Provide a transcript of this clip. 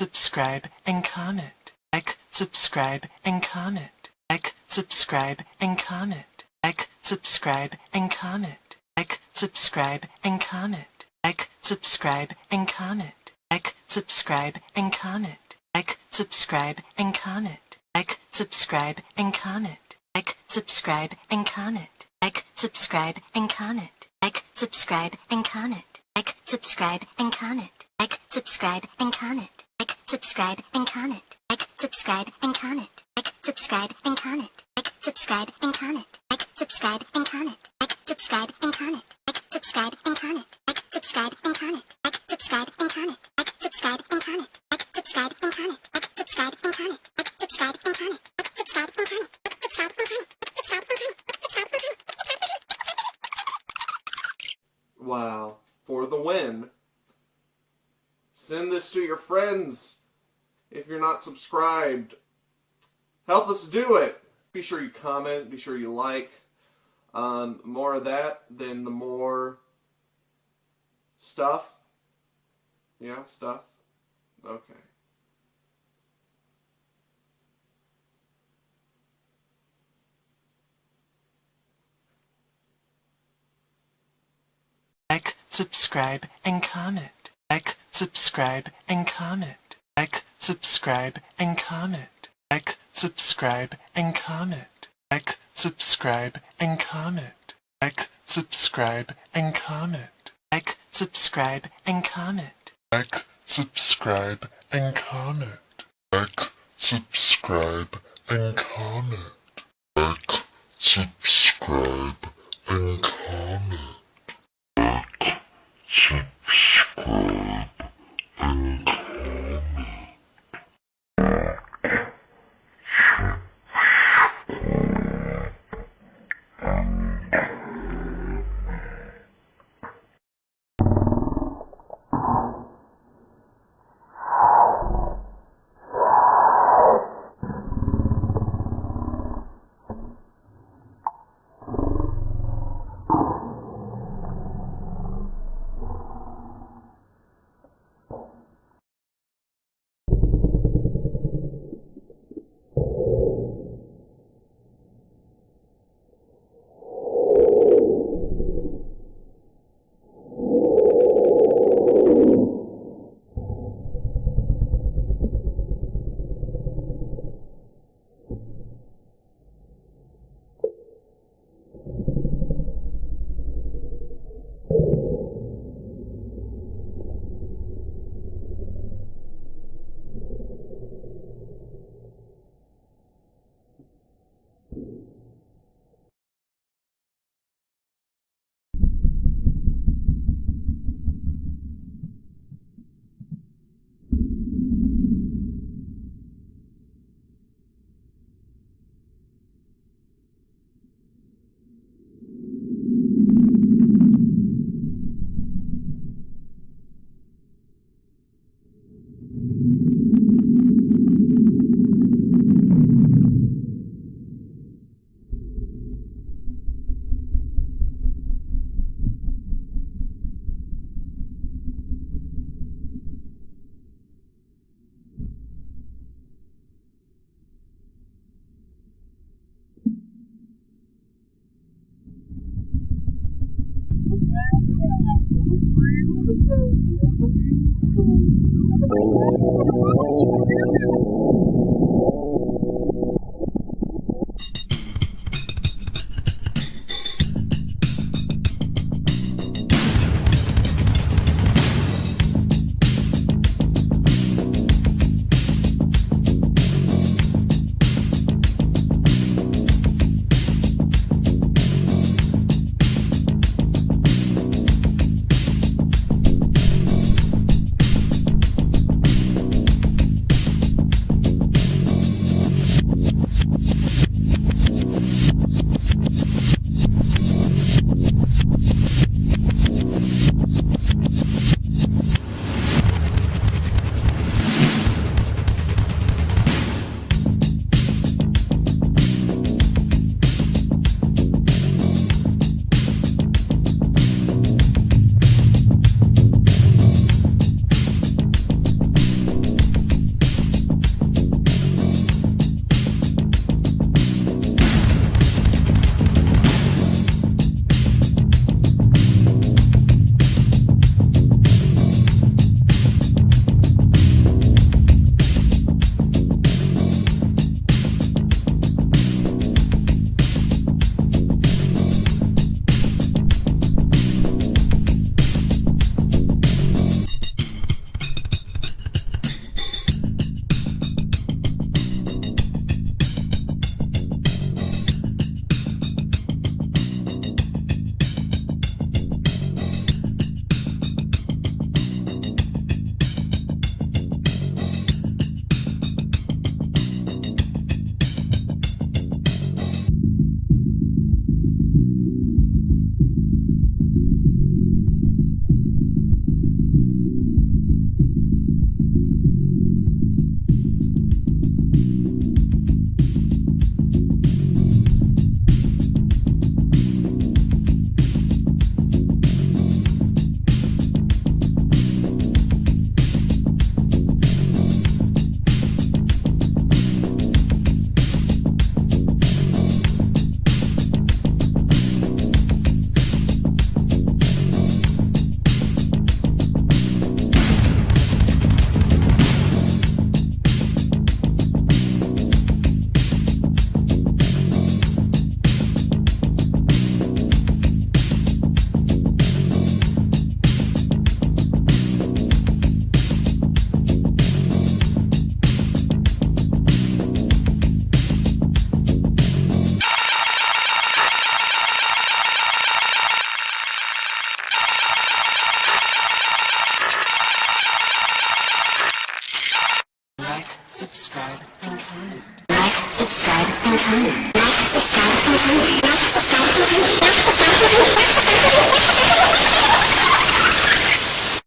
subscribe, and comment. Like, subscribe, and comment. Like, subscribe, and comment. Like, subscribe, and comment. Like, subscribe, and comment. Like, subscribe, and comment. Like, subscribe, and comment. Like, subscribe, and comment. Like, subscribe, and comment. Like, subscribe, and comment. Like, subscribe, and comment. Like, subscribe, and comment. Like, subscribe, and comment. Like, subscribe, and comment. Like, subscribe, and comment. Like, subscribe, and comment. Like, subscribe, and comment. Like, subscribe, and comment. Like, subscribe, and comment. Like, subscribe, and comment. Like, subscribe, and comment. Like, subscribe, and comment. Like, subscribe, and comment. Like, subscribe, and comment. Like, subscribe, and comment. Like, subscribe, and comment. Like, subscribe, and comment. Like, subscribe, and comment. Like, subscribe, and comment. Like, subscribe, and comment. Wow. For the win. Send this to your friends if you're not subscribed. Help us do it. Be sure you comment. Be sure you like. Um, more of that, then the more stuff. Yeah, stuff. Okay. Like, subscribe, and comment. Like, subscribe, and comment. Like, subscribe, and comment. Like, subscribe, and comment. Like, subscribe, and comment. Like, subscribe, and comment. Like, subscribe, and comment. Like, subscribe, and comment. Like, subscribe, and comment. Like, subscribe, and comment. Like, subscribe, and Thank you. Subscribe, and comment. Like, subscribe, and comment. Like, subscribe, and comment. Like, subscribe, and comment. Like, subscribe, and comment.